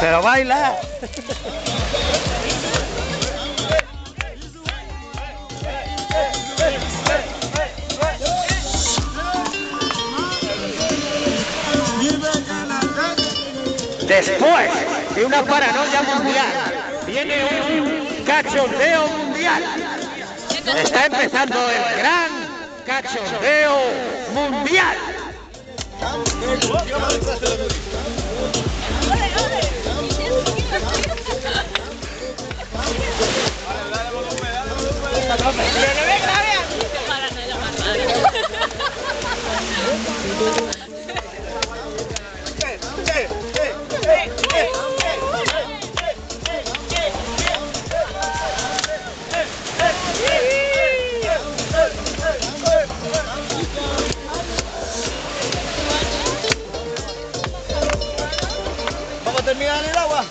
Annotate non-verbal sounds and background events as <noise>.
Pero baila. <laughs> Después de una paranoia mundial, viene un cachondeo mundial. Está empezando el gran cachondeo mundial. <laughs> terminar el agua.